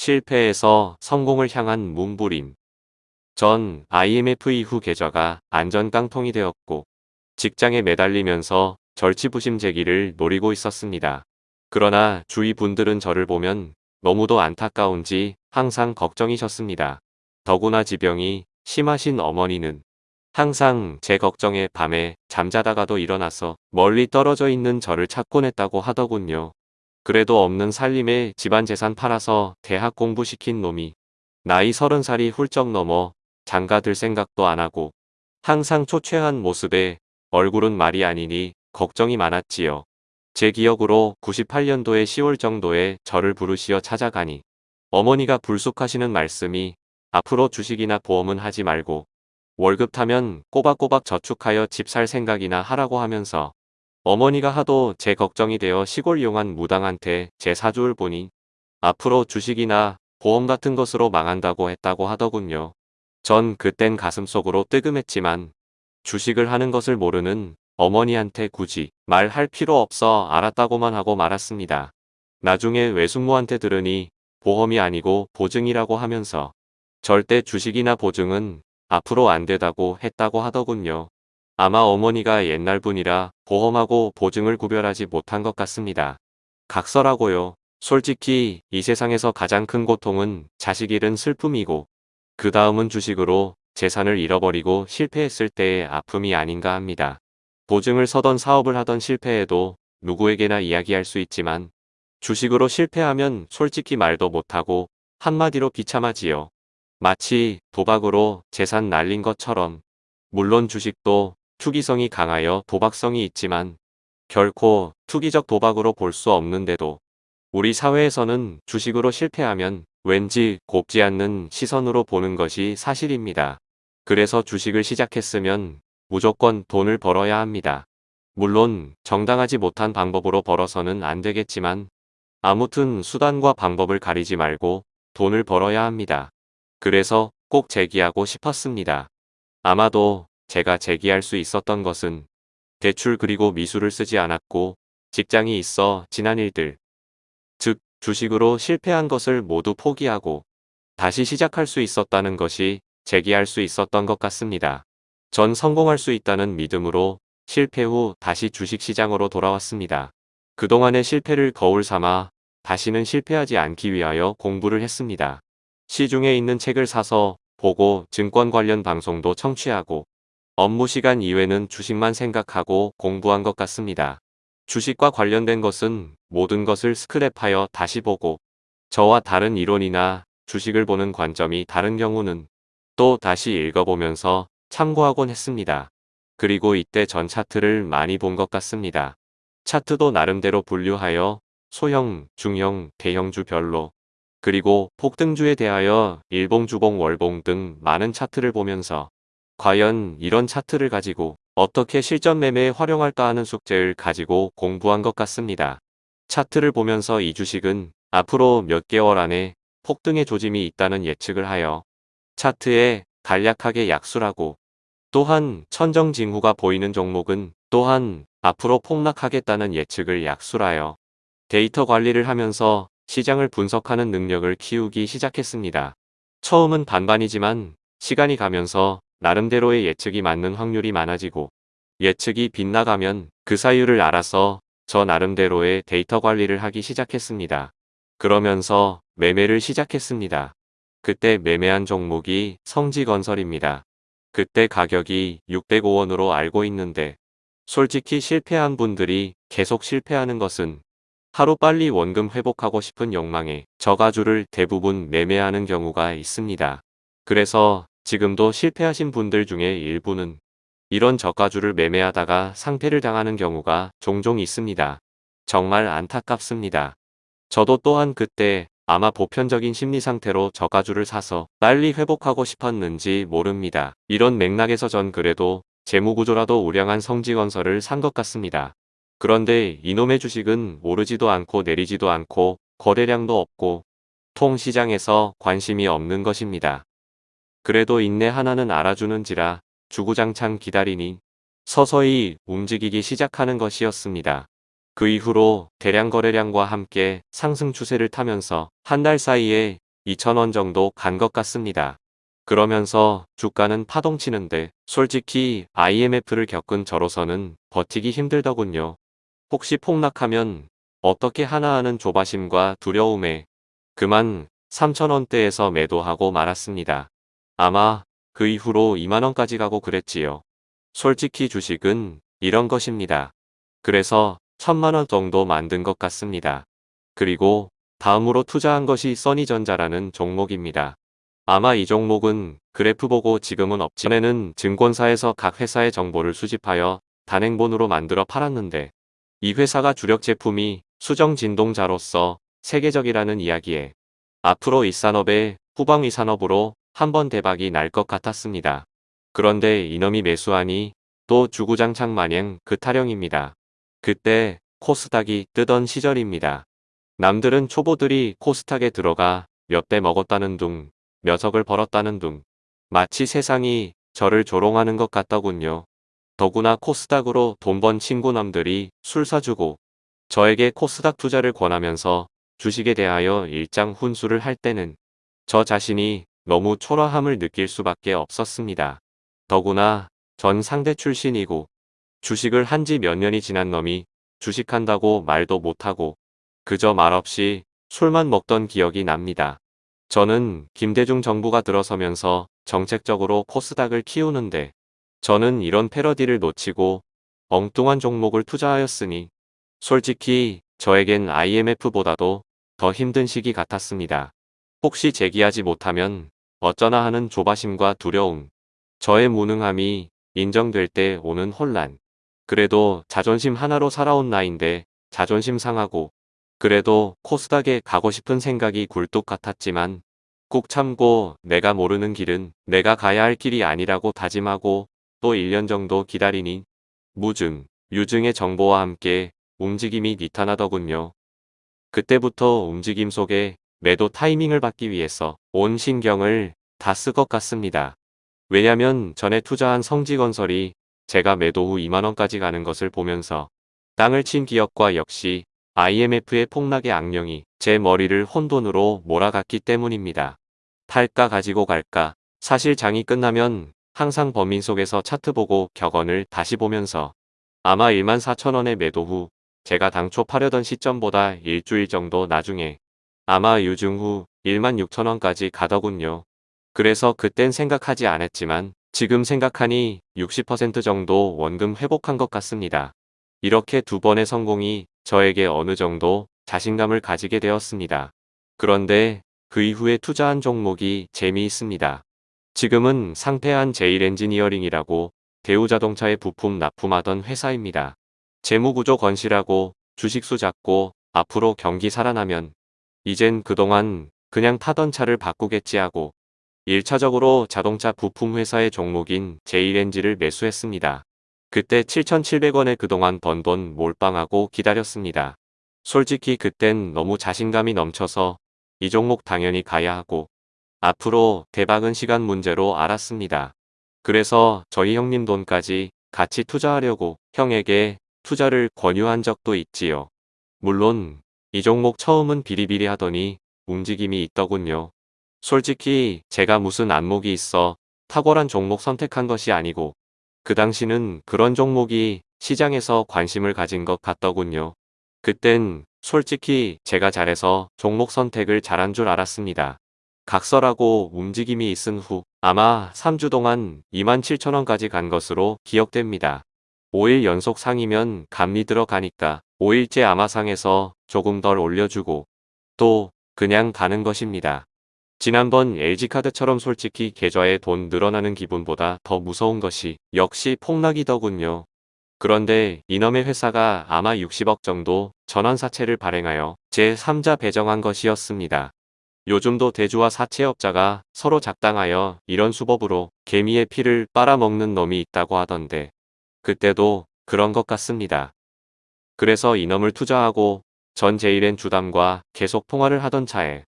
실패에서 성공을 향한 몸부림. 전 IMF 이후 계좌가 안전 깡통이 되었고 직장에 매달리면서 절치부심 제기를 노리고 있었습니다. 그러나 주위 분들은 저를 보면 너무도 안타까운지 항상 걱정이셨습니다. 더구나 지병이 심하신 어머니는 항상 제 걱정에 밤에 잠자다가도 일어나서 멀리 떨어져 있는 저를 찾곤 했다고 하더군요. 그래도 없는 살림에 집안 재산 팔아서 대학 공부시킨 놈이 나이 서른 살이 훌쩍 넘어 장가들 생각도 안 하고 항상 초췌한 모습에 얼굴은 말이 아니니 걱정이 많았지요. 제 기억으로 98년도의 10월 정도에 저를 부르시어 찾아가니 어머니가 불쑥하시는 말씀이 앞으로 주식이나 보험은 하지 말고 월급 타면 꼬박꼬박 저축하여 집 살 생각이나 하라고 하면서 어머니가 하도 제 걱정이 되어 시골 용한 무당한테 제 사주를 보니 앞으로 주식이나 보험 같은 것으로 망한다고 했다고 하더군요. 전 그땐 가슴속으로 뜨끔했지만 주식을 하는 것을 모르는 어머니한테 굳이 말할 필요 없어 알았다고만 하고 말았습니다. 나중에 외숙모한테 들으니 보험이 아니고 보증이라고 하면서 절대 주식이나 보증은 앞으로 안 되다고 했다고 하더군요. 아마 어머니가 옛날 분이라 보험하고 보증을 구별하지 못한 것 같습니다. 각설하고요. 솔직히 이 세상에서 가장 큰 고통은 자식 잃은 슬픔이고 그 다음은 주식으로 재산을 잃어버리고 실패했을 때의 아픔이 아닌가 합니다. 보증을 서던 사업을 하던 실패해도 누구에게나 이야기할 수 있지만 주식으로 실패하면 솔직히 말도 못하고 한마디로 비참하지요. 마치 도박으로 재산 날린 것처럼 물론 주식도 투기성이 강하여 도박성이 있지만 결코 투기적 도박으로 볼 수 없는데도 우리 사회에서는 주식으로 실패하면 왠지 곱지 않는 시선으로 보는 것이 사실입니다. 그래서 주식을 시작했으면 무조건 돈을 벌어야 합니다. 물론 정당하지 못한 방법으로 벌어서는 안 되겠지만 아무튼 수단과 방법을 가리지 말고 돈을 벌어야 합니다. 그래서 꼭 제기하고 싶었습니다. 아마도 제가 제기할 수 있었던 것은 대출 그리고 미술을 쓰지 않았고 직장이 있어 지난 일들 즉 주식으로 실패한 것을 모두 포기하고 다시 시작할 수 있었다는 것이 제기할 수 있었던 것 같습니다. 전 성공할 수 있다는 믿음으로 실패 후 다시 주식시장으로 돌아왔습니다. 그동안의 실패를 거울 삼아 다시는 실패하지 않기 위하여 공부를 했습니다. 시중에 있는 책을 사서 보고 증권 관련 방송도 청취하고 업무 시간 이외는 주식만 생각하고 공부한 것 같습니다. 주식과 관련된 것은 모든 것을 스크랩하여 다시 보고 저와 다른 이론이나 주식을 보는 관점이 다른 경우는 또 다시 읽어보면서 참고하곤 했습니다. 그리고 이때 전 차트를 많이 본 것 같습니다. 차트도 나름대로 분류하여 소형, 중형, 대형주별로 그리고 폭등주에 대하여 일봉, 주봉, 월봉 등 많은 차트를 보면서 과연 이런 차트를 가지고 어떻게 실전 매매에 활용할까 하는 숙제를 가지고 공부한 것 같습니다. 차트를 보면서 이 주식은 앞으로 몇 개월 안에 폭등의 조짐이 있다는 예측을 하여 차트에 간략하게 약술하고 또한 천정징후가 보이는 종목은 또한 앞으로 폭락하겠다는 예측을 약술하여 데이터 관리를 하면서 시장을 분석하는 능력을 키우기 시작했습니다. 처음은 반반이지만 시간이 가면서 나름대로의 예측이 맞는 확률이 많아지고 예측이 빗나가면 그 사유를 알아서 저 나름대로의 데이터 관리를 하기 시작했습니다. 그러면서 매매를 시작했습니다. 그때 매매한 종목이 성지건설입니다. 그때 가격이 605원으로 알고 있는데 솔직히 실패한 분들이 계속 실패하는 것은 하루빨리 원금 회복하고 싶은 욕망에 저가주를 대부분 매매하는 경우가 있습니다. 그래서 지금도 실패하신 분들 중에 일부는 이런 저가주를 매매하다가 상패를 당하는 경우가 종종 있습니다. 정말 안타깝습니다. 저도 또한 그때 아마 보편적인 심리 상태로 저가주를 사서 빨리 회복하고 싶었는지 모릅니다. 이런 맥락에서 전 그래도 재무구조라도 우량한 성지건설을 산 것 같습니다. 그런데 이놈의 주식은 오르지도 않고 내리지도 않고 거래량도 없고 통 시장에서 관심이 없는 것입니다. 그래도 인내 하나는 알아주는지라 주구장창 기다리니 서서히 움직이기 시작하는 것이었습니다. 그 이후로 대량 거래량과 함께 상승 추세를 타면서 한 달 사이에 2천원 정도 간 것 같습니다. 그러면서 주가는 파동치는데 솔직히 IMF를 겪은 저로서는 버티기 힘들더군요. 혹시 폭락하면 어떻게 하나 하는 조바심과 두려움에 그만 3천원대에서 매도하고 말았습니다. 아마 그 이후로 2만원까지 가고 그랬지요. 솔직히 주식은 이런 것입니다. 그래서 천만원 정도 만든 것 같습니다. 그리고 다음으로 투자한 것이 써니전자라는 종목입니다. 아마 이 종목은 그래프 보고 지금은 없지. 전에는 증권사에서 각 회사의 정보를 수집하여 단행본으로 만들어 팔았는데 이 회사가 주력 제품이 수정 진동자로서 세계적이라는 이야기에 앞으로 이 산업의 후방위 산업으로 한번 대박이 날 것 같았습니다. 그런데 이놈이 매수하니 또 주구장창 마냥 그 타령입니다. 그때 코스닥이 뜨던 시절입니다. 남들은 초보들이 코스닥에 들어가 몇배 먹었다는 둥, 몇 억을 벌었다는 둥, 마치 세상이 저를 조롱하는 것 같더군요. 더구나 코스닥으로 돈 번 친구 남들이 술 사주고 저에게 코스닥 투자를 권하면서 주식에 대하여 일장 훈수를 할 때는 저 자신이 너무 초라함을 느낄 수밖에 없었습니다. 더구나 전 상대 출신이고 주식을 한 지 몇 년이 지난 놈이 주식한다고 말도 못하고 그저 말없이 술만 먹던 기억이 납니다. 저는 김대중 정부가 들어서면서 정책적으로 코스닥을 키우는데 저는 이런 패러디를 놓치고 엉뚱한 종목을 투자하였으니 솔직히 저에겐 IMF보다도 더 힘든 시기 같았습니다. 혹시 제기하지 못하면 어쩌나 하는 조바심과 두려움, 저의 무능함이 인정될 때 오는 혼란. 그래도 자존심 하나로 살아온 나인데 자존심 상하고 그래도 코스닥에 가고 싶은 생각이 굴뚝 같았지만 꾹 참고 내가 모르는 길은 내가 가야 할 길이 아니라고 다짐하고 또 1년 정도 기다리니 무증, 유증의 정보와 함께 움직임이 나타나더군요. 그때부터 움직임 속에 매도 타이밍을 받기 위해서 온 신경을 다 쓸 것 같습니다. 왜냐면 전에 투자한 성지건설이 제가 매도 후 2만원까지 가는 것을 보면서 땅을 친 기업과 역시 IMF의 폭락의 악령이 제 머리를 혼돈으로 몰아갔기 때문입니다. 팔까 가지고 갈까 사실 장이 끝나면 항상 범인 속에서 차트 보고 격언을 다시 보면서 아마 1만 4천원의 매도 후 제가 당초 파려던 시점보다 일주일 정도 나중에 아마 유증 후 1만 6천원까지 가더군요. 그래서 그땐 생각하지 않았지만 지금 생각하니 60% 정도 원금 회복한 것 같습니다. 이렇게 두 번의 성공이 저에게 어느 정도 자신감을 가지게 되었습니다. 그런데 그 이후에 투자한 종목이 재미있습니다. 지금은 상폐한 제일 엔지니어링이라고 대우자동차에 부품 납품하던 회사입니다. 재무구조 건실하고 주식수 작고 앞으로 경기 살아나면 이젠 그동안 그냥 타던 차를 바꾸겠지 하고 1차적으로 자동차 부품 회사의 종목인 제일엔지를 매수했습니다. 그때 7,700원에 그동안 번 돈 몰빵하고 기다렸습니다. 솔직히 그땐 너무 자신감이 넘쳐서 이 종목 당연히 가야 하고 앞으로 대박은 시간 문제로 알았습니다. 그래서 저희 형님 돈까지 같이 투자하려고 형에게 투자를 권유한 적도 있지요. 물론 이 종목 처음은 비리비리 하더니 움직임이 있더군요. 솔직히 제가 무슨 안목이 있어 탁월한 종목 선택한 것이 아니고 그 당시는 그런 종목이 시장에서 관심을 가진 것 같더군요. 그땐 솔직히 제가 잘해서 종목 선택을 잘한 줄 알았습니다. 각설하고 움직임이 있은 후 아마 3주 동안 27,000원까지 간 것으로 기억됩니다. 5일 연속 상이면 감리 들어가니까 5일째 아마 상에서 조금 덜 올려주고 또 그냥 가는 것입니다. 지난번 LG카드처럼 솔직히 계좌에 돈 늘어나는 기분보다 더 무서운 것이 역시 폭락이더군요. 그런데 이놈의 회사가 아마 60억 정도 전환사채를 발행하여 제3자 배정한 것이었습니다. 요즘도 대주와 사채업자가 서로 작당하여 이런 수법으로 개미의 피를 빨아먹는 놈이 있다고 하던데 그때도 그런 것 같습니다. 그래서 이놈을 투자하고 전 제일엔 주담과 계속 통화를 하던 차에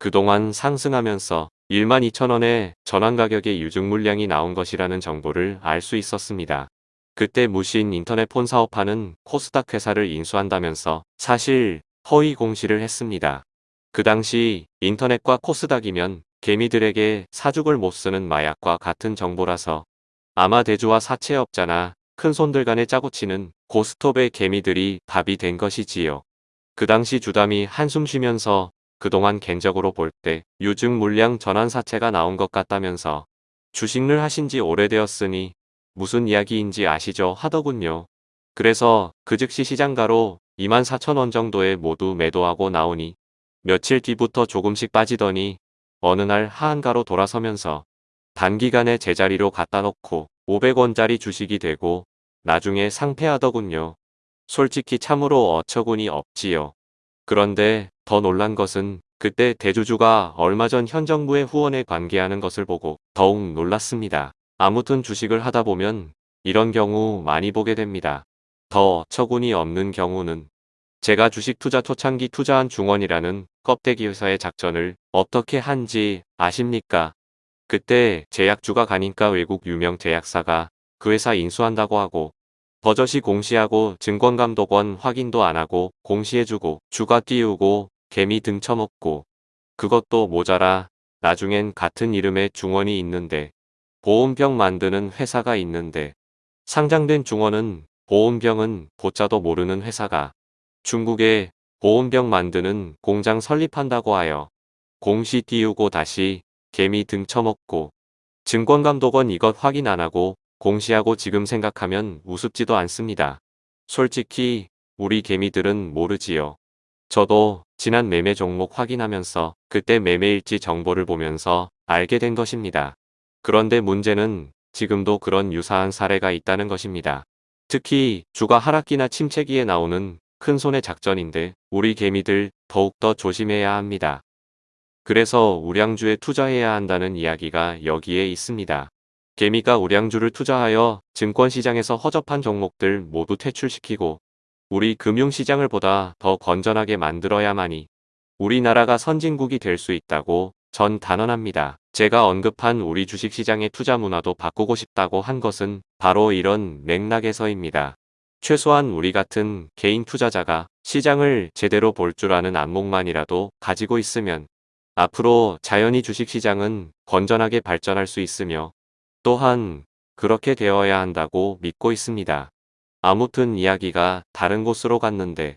그동안 상승하면서 1만 2천원의 전환가격의 유증 물량이 나온 것이라는 정보를 알 수 있었습니다. 그때 무신 인터넷 폰 사업하는 코스닥 회사를 인수한다면서 사실 허위 공시를 했습니다. 그 당시 인터넷과 코스닥이면 개미들에게 사죽을 못 쓰는 마약과 같은 정보라서 아마 대주와 사채업자나 큰손들 간에 짜고치는 고스톱의 개미들이 답이 된 것이지요. 그 당시 주담이 한숨 쉬면서 그동안 겐적으로 볼때 유증 물량 전환 사채가 나온 것 같다면서 주식을 하신 지 오래되었으니 무슨 이야기인지 아시죠 하더군요. 그래서 그 즉시 시장가로 24,000원 정도에 모두 매도하고 나오니 며칠 뒤부터 조금씩 빠지더니 어느 날 하한가로 돌아서면서 단기간에 제자리로 갖다 놓고 500원짜리 주식이 되고 나중에 상패하더군요. 솔직히 참으로 어처구니 없지요. 그런데 더 놀란 것은 그때 대주주가 얼마 전 현 정부의 후원에 관계하는 것을 보고 더욱 놀랐습니다. 아무튼 주식을 하다 보면 이런 경우 많이 보게 됩니다. 더 어처구니 없는 경우는 제가 주식 투자 초창기 투자한 중원이라는 껍데기 회사의 작전을 어떻게 한지 아십니까? 그때 제약주가 가니까 외국 유명 제약사가 그 회사 인수한다고 하고 버젓이 공시하고 증권감독원 확인도 안하고 공시해주고 주가 띄우고 개미 등쳐먹고 그것도 모자라 나중엔 같은 이름의 중원이 있는데 보온병 만드는 회사가 있는데 상장된 중원은 보온병은 보자도 모르는 회사가 중국에 보온병 만드는 공장 설립한다고 하여 공시 띄우고 다시 개미 등쳐먹고 증권감독원 이것 확인 안하고 공시하고 지금 생각하면 우습지도 않습니다. 솔직히 우리 개미들은 모르지요. 저도 지난 매매 종목 확인하면서 그때 매매일지 정보를 보면서 알게 된 것입니다. 그런데 문제는 지금도 그런 유사한 사례가 있다는 것입니다. 특히 주가 하락기나 침체기에 나오는 큰 손의 작전인데 우리 개미들 더욱더 조심해야 합니다. 그래서 우량주에 투자해야 한다는 이야기가 여기에 있습니다. 개미가 우량주를 투자하여 증권시장에서 허접한 종목들 모두 퇴출시키고 우리 금융시장을 보다 더 건전하게 만들어야만이 우리나라가 선진국이 될 수 있다고 전 단언합니다. 제가 언급한 우리 주식시장의 투자 문화도 바꾸고 싶다고 한 것은 바로 이런 맥락에서입니다. 최소한 우리 같은 개인 투자자가 시장을 제대로 볼 줄 아는 안목만이라도 가지고 있으면 앞으로 자연히 주식시장은 건전하게 발전할 수 있으며 또한 그렇게 되어야 한다고 믿고 있습니다. 아무튼 이야기가 다른 곳으로 갔는데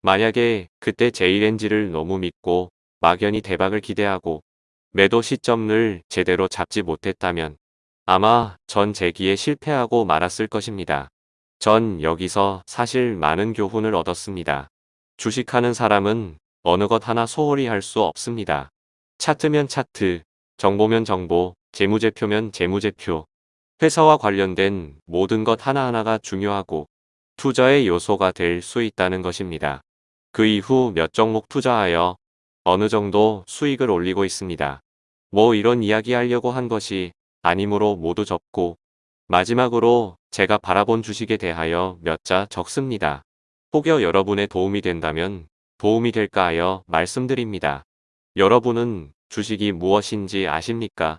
만약에 그때 제이렌지를 너무 믿고 막연히 대박을 기대하고 매도 시점을 제대로 잡지 못했다면 아마 전 재기에 실패하고 말았을 것입니다. 전 여기서 사실 많은 교훈을 얻었습니다. 주식하는 사람은 어느 것 하나 소홀히 할 수 없습니다. 차트면 차트, 정보면 정보, 재무제표면 재무제표. 회사와 관련된 모든 것 하나하나가 중요하고 투자의 요소가 될 수 있다는 것입니다. 그 이후 몇 종목 투자하여 어느 정도 수익을 올리고 있습니다. 뭐 이런 이야기 하려고 한 것이 아니므로 모두 접고 마지막으로 제가 바라본 주식에 대하여 몇 자 적습니다. 혹여 여러분의 도움이 된다면 도움이 될까 하여 말씀드립니다. 여러분은 주식이 무엇인지 아십니까?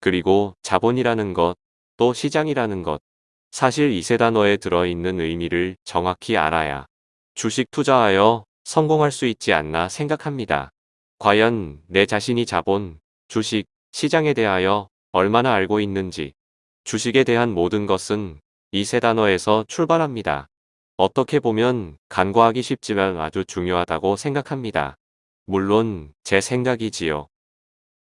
그리고 자본이라는 것, 또 시장이라는 것, 사실 이 세 단어에 들어있는 의미를 정확히 알아야 주식 투자하여 성공할 수 있지 않나 생각합니다. 과연 내 자신이 자본, 주식, 시장에 대하여 얼마나 알고 있는지 주식에 대한 모든 것은 이 세 단어에서 출발합니다. 어떻게 보면 간과하기 쉽지만 아주 중요하다고 생각합니다. 물론 제 생각이지요.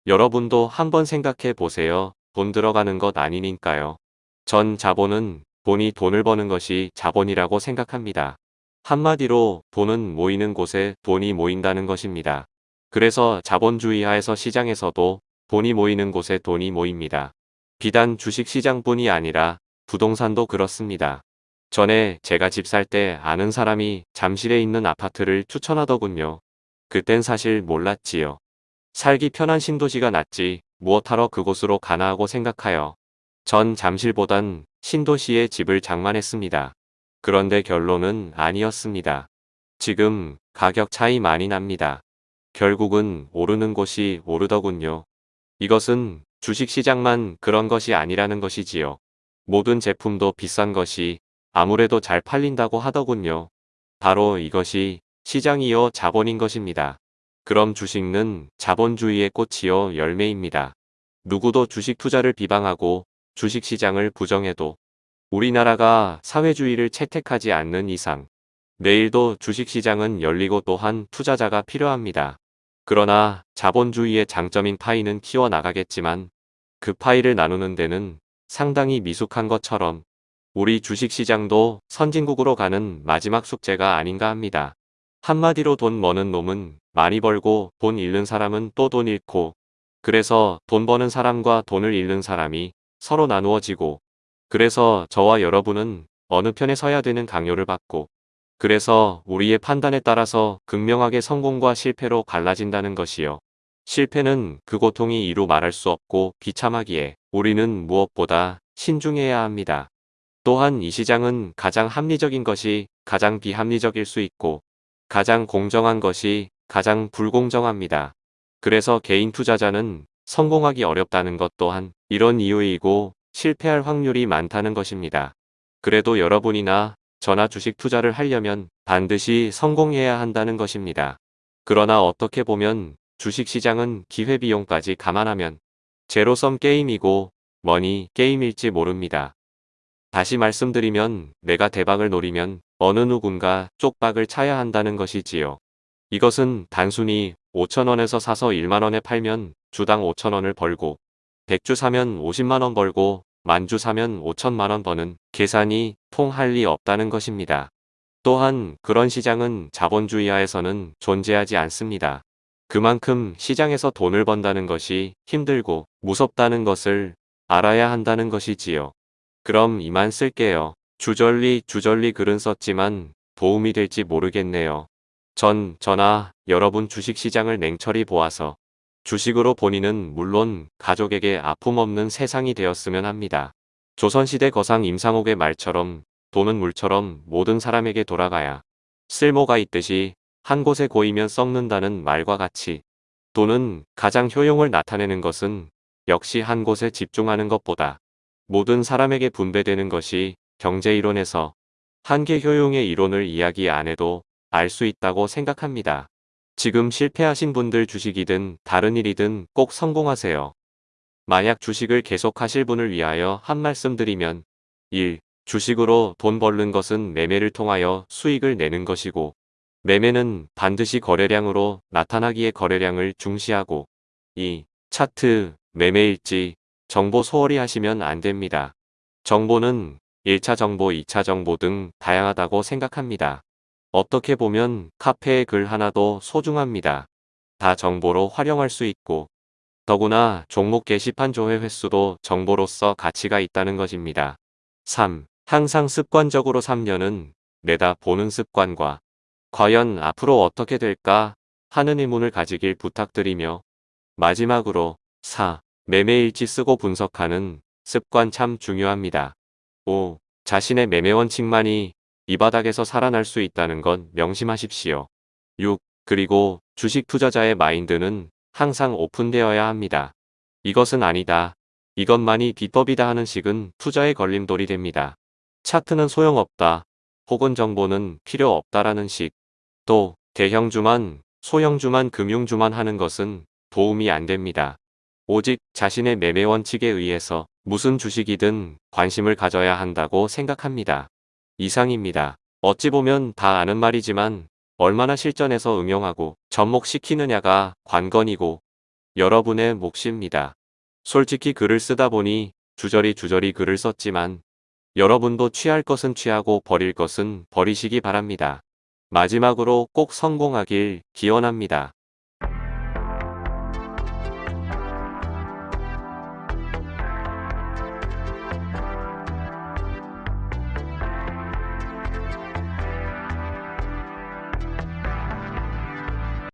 여러분도 한번 생각해 보세요. 돈 들어가는 것 아니니까요. 전 자본은 돈이 돈을 버는 것이 자본이라고 생각합니다. 한마디로 돈은 모이는 곳에 돈이 모인다는 것입니다. 그래서 자본주의 하에서 시장에서도 돈이 모이는 곳에 돈이 모입니다. 비단 주식시장뿐이 아니라 부동산도 그렇습니다. 전에 제가 집 살 때 아는 사람이 잠실에 있는 아파트를 추천하더군요. 그땐 사실 몰랐지요. 살기 편한 신도시가 낫지 무엇하러 그곳으로 가나 하고 생각하여 전 잠실보단 신도시에 집을 장만했습니다. 그런데 결론은 아니었습니다. 지금 가격 차이 많이 납니다. 결국은 오르는 곳이 오르더군요. 이것은 주식시장만 그런 것이 아니라는 것이지요. 모든 제품도 비싼 것이 아무래도 잘 팔린다고 하더군요. 바로 이것이 시장이요 자본인 것입니다. 그럼 주식은 자본주의의 꽃이요 열매입니다. 누구도 주식 투자를 비방하고 주식 시장을 부정해도 우리나라가 사회주의를 채택하지 않는 이상 내일도 주식 시장은 열리고 또한 투자자가 필요합니다. 그러나 자본주의의 장점인 파이는 키워나가겠지만 그 파이를 나누는 데는 상당히 미숙한 것처럼 우리 주식시장도 선진국으로 가는 마지막 숙제가 아닌가 합니다. 한마디로 돈 버는 놈은 많이 벌고 돈 잃는 사람은 또 돈 잃고 그래서 돈 버는 사람과 돈을 잃는 사람이 서로 나누어지고 그래서 저와 여러분은 어느 편에 서야 되는 강요를 받고 그래서 우리의 판단에 따라서 극명하게 성공과 실패로 갈라진다는 것이요. 실패는 그 고통이 이루 말할 수 없고 비참하기에 우리는 무엇보다 신중해야 합니다. 또한 이 시장은 가장 합리적인 것이 가장 비합리적일 수 있고 가장 공정한 것이 가장 불공정합니다. 그래서 개인 투자자는 성공하기 어렵다는 것 또한 이런 이유이고 실패할 확률이 많다는 것입니다. 그래도 여러분이나 저나 주식 투자를 하려면 반드시 성공해야 한다는 것입니다. 그러나 어떻게 보면 주식시장은 기회비용까지 감안하면 제로섬 게임이고 머니 게임일지 모릅니다. 다시 말씀드리면 내가 대박을 노리면 어느 누군가 쪽박을 차야 한다는 것이지요. 이것은 단순히 5천원에서 사서 1만원에 팔면 주당 5천원을 벌고 100주 사면 50만원 벌고 만주 사면 5천만원 버는 계산이 통할 리 없다는 것입니다. 또한 그런 시장은 자본주의 하에서는 존재하지 않습니다. 그만큼 시장에서 돈을 번다는 것이 힘들고 무섭다는 것을 알아야 한다는 것이지요. 그럼 이만 쓸게요. 주절리 주절리 글은 썼지만 도움이 될지 모르겠네요. 전, 저나 여러분 주식시장을 냉철히 보아서 주식으로 본인은 물론 가족에게 아픔 없는 세상이 되었으면 합니다. 조선시대 거상 임상옥의 말처럼 돈은 물처럼 모든 사람에게 돌아가야 쓸모가 있듯이 한 곳에 고이면 썩는다는 말과 같이 돈은 가장 효용을 나타내는 것은 역시 한 곳에 집중하는 것보다 모든 사람에게 분배되는 것이 경제이론에서 한계 효용의 이론을 이야기 안 해도 알 수 있다고 생각합니다. 지금 실패하신 분들 주식이든 다른 일이든 꼭 성공하세요. 만약 주식을 계속하실 분을 위하여 한 말씀 드리면 1. 주식으로 돈 벌는 것은 매매를 통하여 수익을 내는 것이고 매매는 반드시 거래량으로 나타나기에 거래량을 중시하고 2. 차트, 매매일지, 정보 소홀히 하시면 안 됩니다. 정보는 1차 정보, 2차 정보 등 다양하다고 생각합니다. 어떻게 보면 카페의 글 하나도 소중합니다. 다 정보로 활용할 수 있고 더구나 종목 게시판 조회 횟수도 정보로서 가치가 있다는 것입니다. 3. 항상 습관적으로 3년은 내다 보는 습관과 과연 앞으로 어떻게 될까 하는 의문을 가지길 부탁드리며 마지막으로 4. 매매일지 쓰고 분석하는 습관 참 중요합니다. 5. 자신의 매매 원칙만이 이 바닥에서 살아날 수 있다는 건 명심하십시오. 6. 그리고 주식 투자자의 마인드는 항상 오픈되어야 합니다. 이것은 아니다. 이것만이 비법이다 하는 식은 투자의 걸림돌이 됩니다. 차트는 소용없다. 혹은 정보는 필요 없다라는 식. 또 대형주만 소형주만 금융주만 하는 것은 도움이 안 됩니다. 오직 자신의 매매 원칙에 의해서 무슨 주식이든 관심을 가져야 한다고 생각합니다. 이상입니다. 어찌 보면 다 아는 말이지만 얼마나 실전에서 응용하고 접목시키느냐가 관건이고 여러분의 몫입니다. 솔직히 글을 쓰다 보니 주저리 주저리 글을 썼지만 여러분도 취할 것은 취하고 버릴 것은 버리시기 바랍니다. 마지막으로 꼭 성공하길 기원합니다.